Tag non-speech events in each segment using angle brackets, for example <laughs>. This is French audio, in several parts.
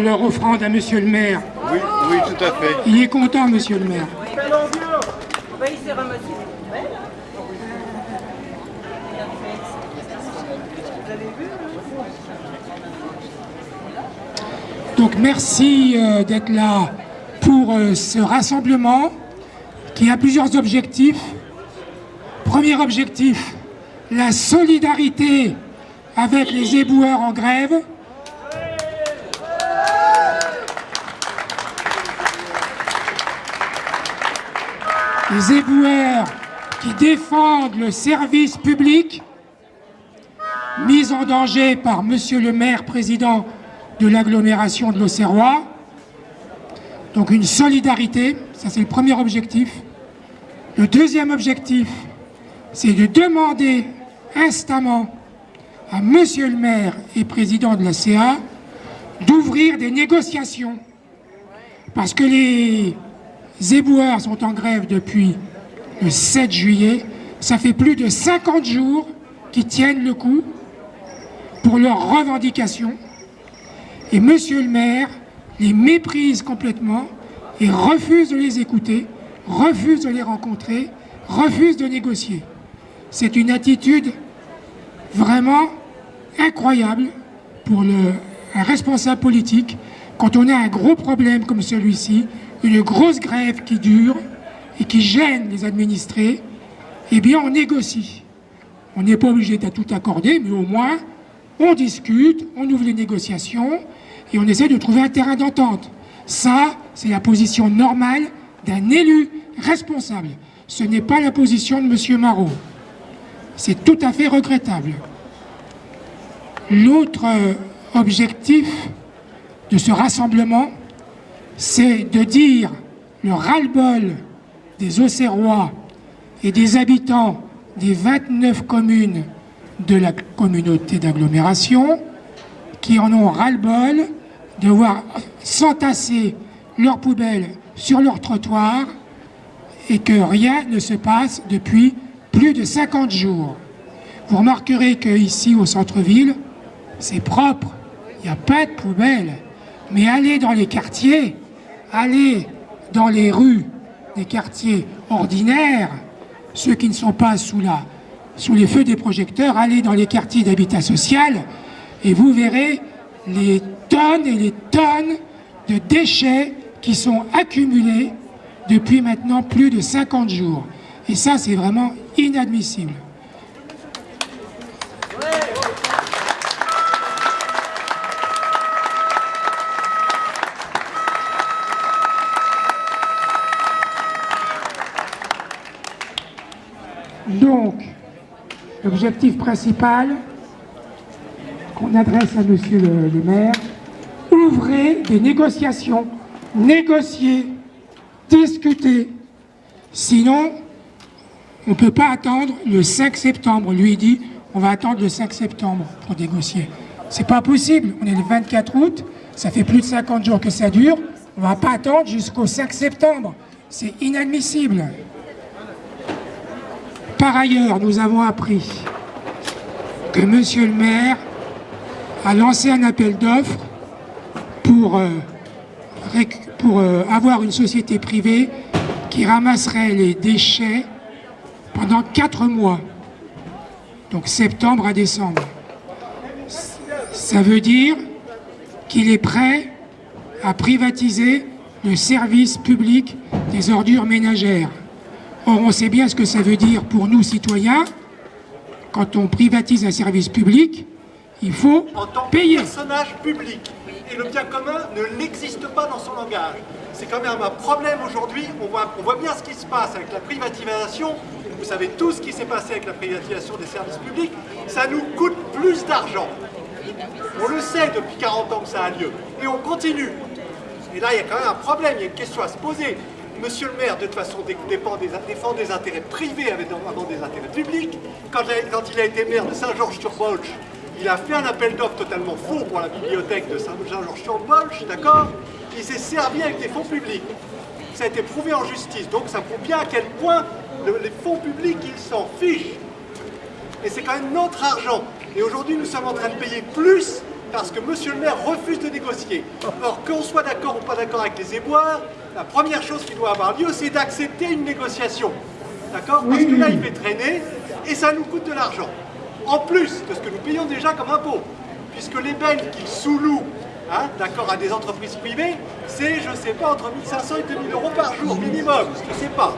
faire leur offrande à Monsieur le maire. Oui, oui, tout à fait. Il est content, Monsieur le maire. Il s'est ramassé. Donc merci euh, d'être là pour euh, ce rassemblement qui a plusieurs objectifs. Premier objectif, la solidarité avec les éboueurs en grève. Les éboueurs qui défendent le service public, mis en danger par Monsieur le maire, président de l'agglomération de l'Auxerrois. Donc une solidarité, ça c'est le premier objectif. Le deuxième objectif, c'est de demander instamment à Monsieur le maire et président de la CA d'ouvrir des négociations. Parce que les éboueurs sont en grève depuis le 7 juillet. Ça fait plus de 50 jours qu'ils tiennent le coup pour leurs revendications. Et Monsieur le maire les méprise complètement et refuse de les écouter, refuse de les rencontrer, refuse de négocier. C'est une attitude vraiment incroyable pour un responsable politique quand on a un gros problème comme celui-ci, une grosse grève qui dure et qui gêne les administrés, eh bien on négocie. On n'est pas obligé de tout accorder, mais au moins on discute, on ouvre les négociations et on essaie de trouver un terrain d'entente. Ça, c'est la position normale d'un élu responsable. Ce n'est pas la position de M. Marot. C'est tout à fait regrettable. L'autre objectif de ce rassemblement, c'est de dire le ras-le-bol des Auxerrois et des habitants des 29 communes de la communauté d'agglomération qui en ont ras-le-bol de voir s'entasser leurs poubelles sur leur trottoir et que rien ne se passe depuis plus de 50 jours. Vous remarquerez qu'ici au centre-ville, c'est propre, il n'y a pas de poubelles. Mais allez dans les quartiers, allez dans les rues des quartiers ordinaires, ceux qui ne sont pas sous, les feux des projecteurs, allez dans les quartiers d'habitat social et vous verrez les tonnes et les tonnes de déchets qui sont accumulés depuis maintenant plus de 50 jours. Et ça, c'est vraiment inadmissible. Donc, l'objectif principal qu'on adresse à monsieur le, maire, ouvrez des négociations, négocier, discuter. Sinon, on ne peut pas attendre le 5 septembre. Lui, il dit, on va attendre le 5 septembre pour négocier. C'est pas possible. On est le 24 août, ça fait plus de 50 jours que ça dure. On va pas attendre jusqu'au 5 septembre. C'est inadmissible. Par ailleurs, nous avons appris que monsieur le maire a lancé un appel d'offres pour, euh, euh, avoir une société privée qui ramasserait les déchets pendant quatre mois, donc septembre à décembre. Ça veut dire qu'il est prêt à privatiser le service public des ordures ménagères. Or, on sait bien ce que ça veut dire pour nous, citoyens. Quand on privatise un service public, il faut en tant payer. Que personnage public. Et le bien commun ne l'existe pas dans son langage. c'est quand même un problème aujourd'hui. On voit, on voit bien ce qui se passe avec la privatisation. Vous savez tout ce qui s'est passé avec la privatisation des services publics. Ça nous coûte plus d'argent. On le sait depuis 40 ans que ça a lieu. Et on continue. Et là, il y a quand même un problème, il y a une question à se poser. Monsieur le maire, de toute façon, défend des, intérêts privés avant des intérêts publics. Quand, quand il a été maire de Saint-Georges-sur-Bolche, il a fait un appel d'offres totalement faux pour la bibliothèque de Saint-Georges-sur-Bolche, d'accord? Il s'est servi avec des fonds publics. Ça a été prouvé en justice, donc ça prouve bien à quel point les fonds publics, ils s'en fichent. Et c'est quand même notre argent. Et aujourd'hui, nous sommes en train de payer plus parce que monsieur le maire refuse de négocier. Or, qu'on soit d'accord ou pas d'accord avec les éboires, la première chose qui doit avoir lieu, c'est d'accepter une négociation. D'accord Parce que là, il fait traîner et ça nous coûte de l'argent. En plus de ce que nous payons déjà comme impôt. Puisque les Belges qui sous-louent hein, d'accord, à des entreprises privées, c'est, je ne sais pas, entre 1500 et 2000 euros par jour minimum. Je ne sais pas.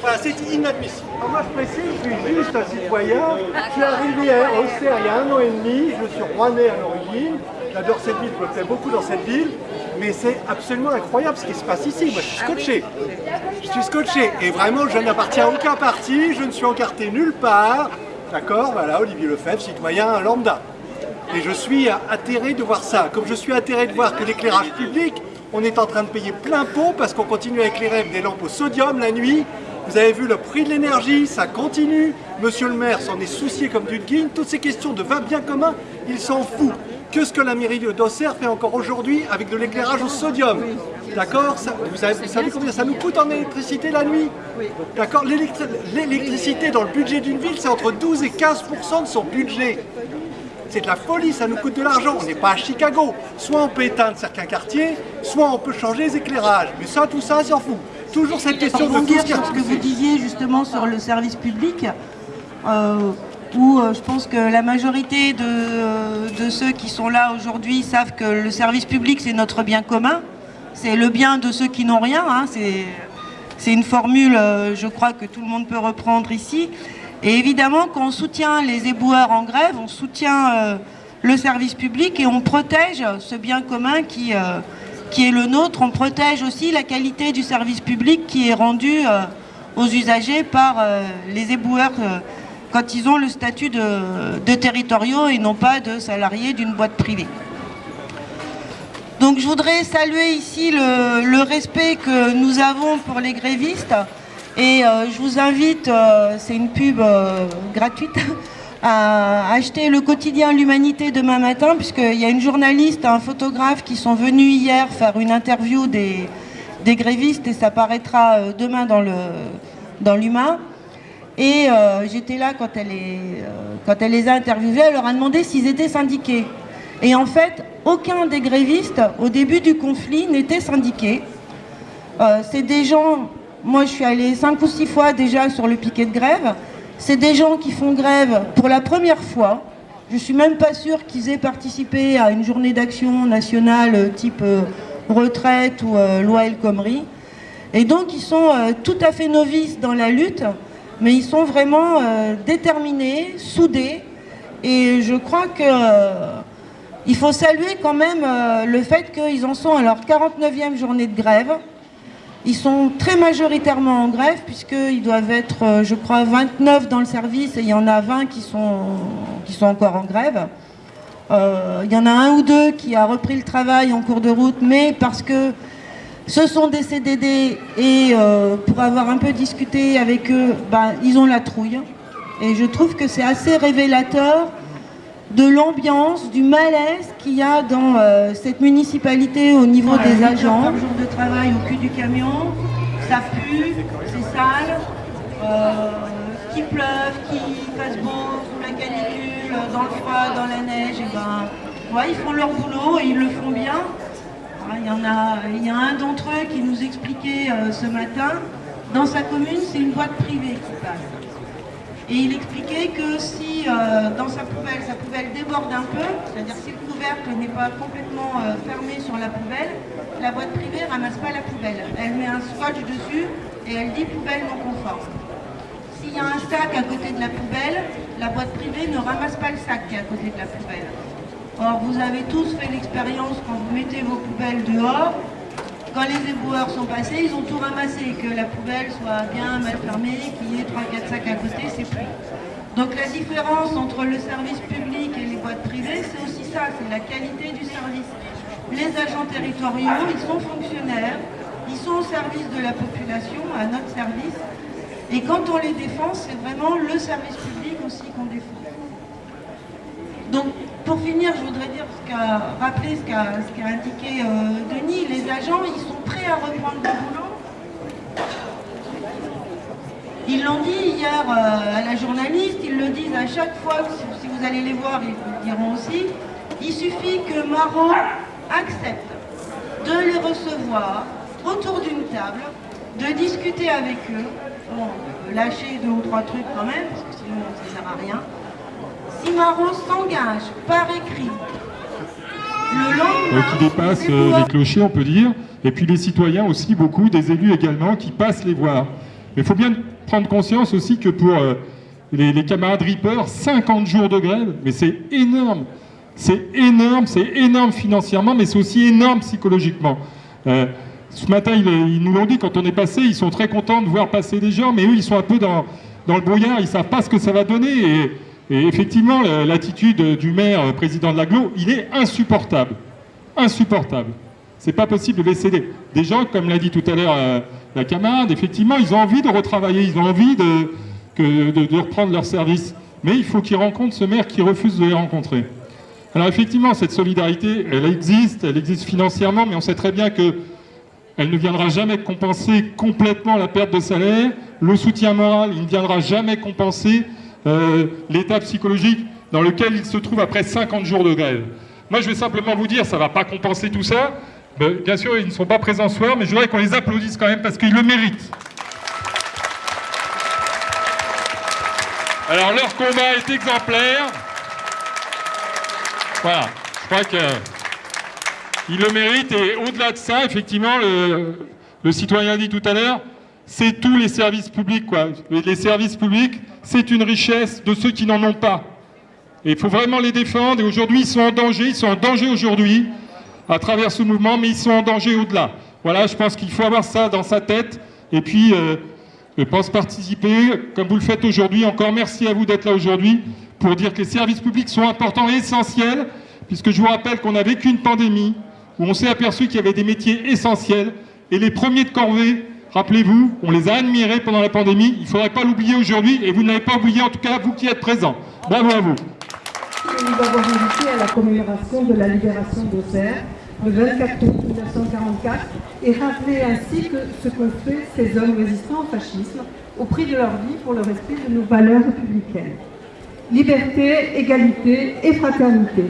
Voilà, c'est inadmissible. moi, je précise, je suis juste un citoyen. Je suis arrivé à Auxerre il y a un an et demi. Je suis rouennais à l'origine. J'adore cette ville, je me plais beaucoup dans cette ville. Mais c'est absolument incroyable ce qui se passe ici. Moi, je suis scotché. Je suis scotché. Et vraiment, je n'appartiens à aucun parti. Je ne suis encarté nulle part. D'accord Voilà, Olivier Lefebvre, citoyen lambda. Et je suis atterré de voir ça. Comme je suis atterré de voir que l'éclairage public, on est en train de payer plein pot parce qu'on continue à éclairer avec des lampes au sodium la nuit vous avez vu le prix de l'énergie, ça continue. Monsieur le maire s'en est soucié comme d'une guine. Toutes ces questions de va bien commun, il s'en fout. Que ce que la mairie d'Auxerre fait encore aujourd'hui avec de l'éclairage au sodium D'accord Vous savez combien ça nous coûte en électricité la nuit D'accord L'électricité dans le budget d'une ville, c'est entre 12 et 15% de son budget. C'est de la folie, ça nous coûte de l'argent. On n'est pas à Chicago. Soit on peut éteindre certains quartiers, soit on peut changer les éclairages. Mais ça, tout ça, s'en fout toujours cette question de tout ce que vous disiez justement sur le service public, euh, où euh, je pense que la majorité de, euh, de ceux qui sont là aujourd'hui savent que le service public c'est notre bien commun, c'est le bien de ceux qui n'ont rien, hein, c'est une formule je crois que tout le monde peut reprendre ici. Et évidemment quand on soutient les éboueurs en grève, on soutient le service public et on protège ce bien commun qui qui est le nôtre, on protège aussi la qualité du service public qui est rendu euh, aux usagers par euh, les éboueurs euh, quand ils ont le statut de, territoriaux et non pas de salariés d'une boîte privée. Donc je voudrais saluer ici le, respect que nous avons pour les grévistes et je vous invite, c'est une pub gratuite, <laughs> à acheter le quotidien L'Humanité demain matin, puisqu'il y a une journaliste, un photographe qui sont venus hier faire une interview des, grévistes et ça paraîtra euh, demain dans le dans l'Humain. Et euh, j'étais là quand elle, est, euh, quand elle les a interviewés, elle leur a demandé s'ils étaient syndiqués. Et en fait, aucun des grévistes, au début du conflit, n'était syndiqué. C'est des gens, moi je suis allée cinq ou six fois déjà sur le piquet de grève, c'est des gens qui font grève pour la première fois. Je suis même pas sûre qu'ils aient participé à une journée d'action nationale euh, type euh, retraite ou euh, loi El Khomri. Et donc ils sont tout à fait novices dans la lutte, mais ils sont vraiment déterminés, soudés. Et je crois qu'il faut saluer quand même le fait qu'ils en sont à leur 49e journée de grève. Ils sont très majoritairement en grève puisqu'ils doivent être, euh, je crois, 29 dans le service et il y en a 20 qui sont, qui sont encore en grève. Euh, il y en a un ou deux qui a repris le travail en cours de route, mais parce que ce sont des CDD et euh, pour avoir un peu discuté avec eux, ben, ils ont la trouille. Et je trouve que c'est assez révélateur de l'ambiance, du malaise qu'il y a dans euh, cette municipalité au niveau des agents. Par jour de travail au cul du camion, ça pue, c'est sale, euh, qu'il pleuve, qu'il fasse beau, sous la canicule, dans le froid, dans la neige, et ben, ouais, ils font leur boulot et ils le font bien. Ah, il y, en a, il y a un d'entre eux qui nous expliquait euh, ce matin, dans sa commune, c'est une boîte privée qui passe. Et il expliquait que si euh, dans sa poubelle, sa poubelle déborde un peu, c'est-à-dire si le couvercle n'est pas complètement euh, fermé sur la poubelle, la boîte privée ne ramasse pas la poubelle. Elle met un scotch dessus et elle dit poubelle non conforme. S'il y a un sac à côté de la poubelle, la boîte privée ne ramasse pas le sac qui est à côté de la poubelle. Or, vous avez tous fait l'expérience quand vous mettez vos poubelles dehors, quand les éboueurs sont passés, ils ont tout ramassé, que la poubelle soit bien mal fermée, qu'il y ait 3-4 sacs à côté, c'est plus. Donc la différence entre le service public et les boîtes privées, c'est aussi ça, c'est la qualité du service. Les agents territoriaux, ils sont fonctionnaires, ils sont au service de la population, à notre service. Et quand on les défend, c'est vraiment le service public aussi qu'on défend. Pour finir, je voudrais dire ce rappeler ce qu'a indiqué euh, Denis. Les agents, ils sont prêts à reprendre le boulot. Ils l'ont dit hier euh, à la journaliste, ils le disent à chaque fois, si vous allez les voir, ils vous le diront aussi. Il suffit que Marot accepte de les recevoir autour d'une table, de discuter avec eux, bon, lâcher deux ou trois trucs quand même, parce que sinon ça ne sert à rien. Si Marot s'engage par écrit, le lendemain... qui dépasse euh, les clochers, on peut dire, et puis les citoyens aussi, beaucoup, des élus également, qui passent les voir. Mais il faut bien prendre conscience aussi que pour euh, les, les, camarades Reaper, 50 jours de grève, mais c'est énorme. C'est énorme, c'est énorme financièrement, mais c'est aussi énorme psychologiquement. Euh, ce matin, ils, nous l'ont dit, quand on est passé, ils sont très contents de voir passer des gens, mais eux, ils sont un peu dans, dans le brouillard, ils ne savent pas ce que ça va donner. Et, effectivement, l'attitude du maire, euh, président de l'aglo, il est insupportable. Insupportable. C'est pas possible de laisser des, gens, comme l'a dit tout à l'heure euh, la camarade, effectivement, ils ont envie de retravailler, ils ont envie de, reprendre leur service. Mais il faut qu'ils rencontrent ce maire qui refuse de les rencontrer. Alors effectivement, cette solidarité, elle existe, elle existe financièrement, mais on sait très bien que elle ne viendra jamais compenser complètement la perte de salaire. Le soutien moral, il ne viendra jamais compenser euh, l'état psychologique dans lequel il se trouve après 50 jours de grève. Moi, je vais simplement vous dire, ça ne va pas compenser tout ça. bien sûr, ils ne sont pas présents ce soir, mais je voudrais qu'on les applaudisse quand même parce qu'ils le méritent. Alors, leur combat est exemplaire. Voilà, je crois qu'il le mérite. Et au-delà de ça, effectivement, le, citoyen dit tout à l'heure, c'est tous les services publics. Quoi. Les services publics, c'est une richesse de ceux qui n'en ont pas. Et il faut vraiment les défendre. Et aujourd'hui, ils sont en danger. Ils sont en danger aujourd'hui à travers ce mouvement, mais ils sont en danger au-delà. Voilà, je pense qu'il faut avoir ça dans sa tête. Et puis, euh, je pense participer, comme vous le faites aujourd'hui. Encore merci à vous d'être là aujourd'hui pour dire que les services publics sont importants et essentiels, puisque je vous rappelle qu'on a vécu une pandémie où on s'est aperçu qu'il y avait des métiers essentiels, et les premiers de corvée, rappelez-vous, on les a admirés pendant la pandémie, il ne faudrait pas l'oublier aujourd'hui, et vous ne l'avez pas oublié en tout cas, vous qui êtes présents. Bravo à vous. Nous avons invité à la commémoration de la libération d'Auxerre, le 24 août 1944, et rappeler ainsi que ce qu'ont fait ces hommes résistants au fascisme au prix de leur vie pour le respect de nos valeurs républicaines liberté, égalité et fraternité.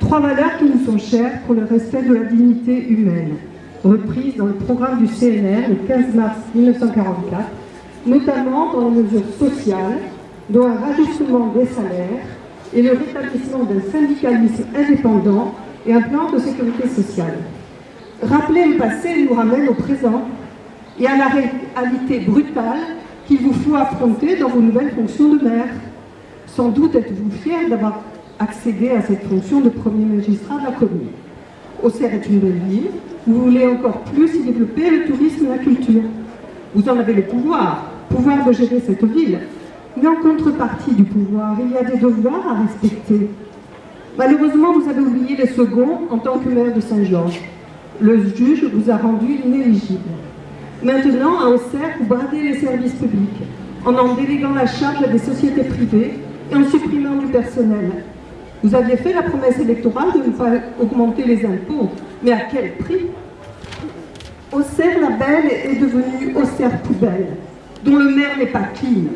Trois valeurs qui nous sont chères pour le respect de la dignité humaine, reprises dans le programme du CNR le 15 mars 1944, notamment dans les mesures sociales, dont un rajustement des salaires et le rétablissement d'un syndicalisme indépendant et un plan de sécurité sociale. Rappeler le passé nous ramène au présent et à la réalité brutale qu'il vous faut affronter dans vos nouvelles fonctions de maire. Sans doute êtes-vous fier d'avoir accédé à cette fonction de premier magistrat de la commune. Auxerre est une belle ville, vous voulez encore plus y développer le tourisme et la culture. Vous en avez le pouvoir, pouvoir de gérer cette ville, mais en contrepartie du pouvoir, il y a des devoirs à respecter. Malheureusement, vous avez oublié les seconds en tant que maire de Saint-Georges. Le juge vous a rendu inéligible. Maintenant, à Auxerre, vous bradez les services publics en en déléguant la charge à des sociétés privées en supprimant du personnel. Vous aviez fait la promesse électorale de ne pas augmenter les impôts, mais à quel prix? Auxerre la Belle est devenue Auxerre Poubelle, dont le maire n'est pas clean,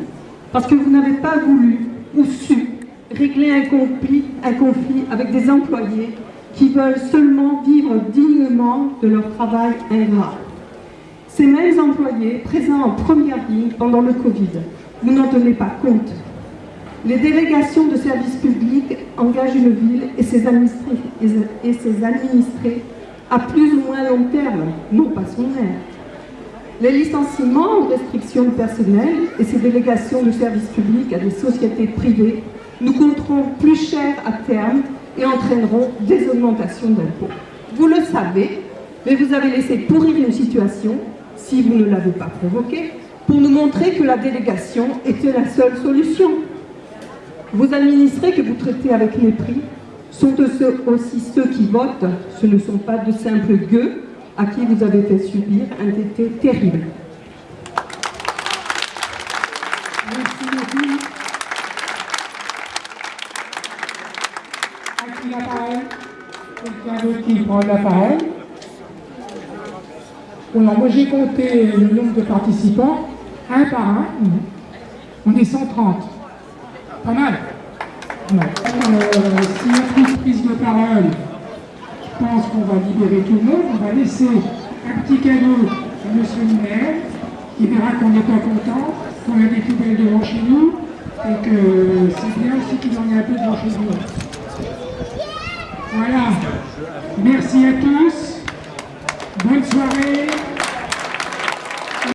parce que vous n'avez pas voulu ou su régler un conflit, un conflit avec des employés qui veulent seulement vivre dignement de leur travail ingrat. Ces mêmes employés, présents en première ligne pendant le Covid, vous n'en tenez pas compte. Les délégations de services publics engagent une ville et ses, administrés, à plus ou moins long terme, non pas son maire. Les licenciements ou restrictions de personnel et ces délégations de services publics à des sociétés privées nous coûteront plus cher à terme et entraîneront des augmentations d'impôts. Vous le savez, Mais vous avez laissé pourrir une situation, si vous ne l'avez pas provoquée, pour nous montrer que la délégation était la seule solution. Vos administrés que vous traitez avec mépris sont aussi ceux qui votent, ce ne sont pas de simples gueux à qui vous avez fait subir un été terrible. Merci beaucoup. À qui la parole? Quelqu'un d'autre qui prend la parole? Alors, moi j'ai compté le nombre de participants, un par un. On est 130. Pas mal. Euh, si on plus prise de parole, je pense qu'on va libérer tout le monde. On va laisser un petit cadeau à M. le maire. Il verra qu'on n'est pas content, qu'on a des poubelles devant chez nous, et que c'est bien aussi qu'il en ait un peu devant chez nous. Voilà. Merci à tous.